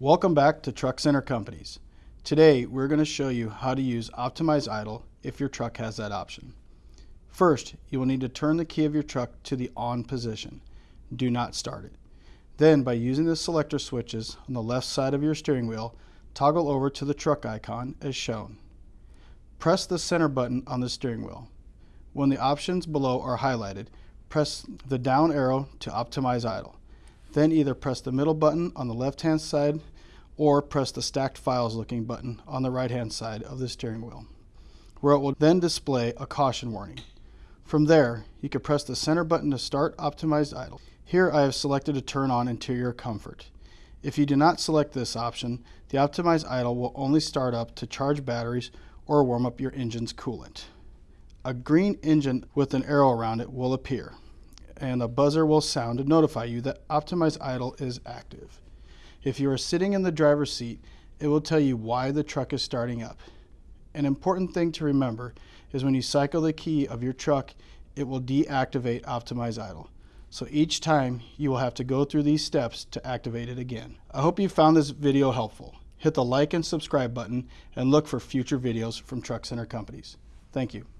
Welcome back to Truck Center Companies. Today we're going to show you how to use Optimize Idle if your truck has that option. First, you will need to turn the key of your truck to the on position. Do not start it. Then by using the selector switches on the left side of your steering wheel, toggle over to the truck icon as shown. Press the center button on the steering wheel. When the options below are highlighted, press the down arrow to optimize idle. Then either press the middle button on the left hand side or press the stacked files looking button on the right hand side of the steering wheel, where it will then display a caution warning. From there, you can press the center button to start optimized idle. Here I have selected to turn on interior comfort. If you do not select this option, the optimized idle will only start up to charge batteries or warm up your engine's coolant. A green engine with an arrow around it will appear and a buzzer will sound to notify you that Optimize Idle is active. If you are sitting in the driver's seat, it will tell you why the truck is starting up. An important thing to remember is when you cycle the key of your truck, it will deactivate Optimize Idle. So each time you will have to go through these steps to activate it again. I hope you found this video helpful. Hit the like and subscribe button and look for future videos from Truck Center Companies. Thank you.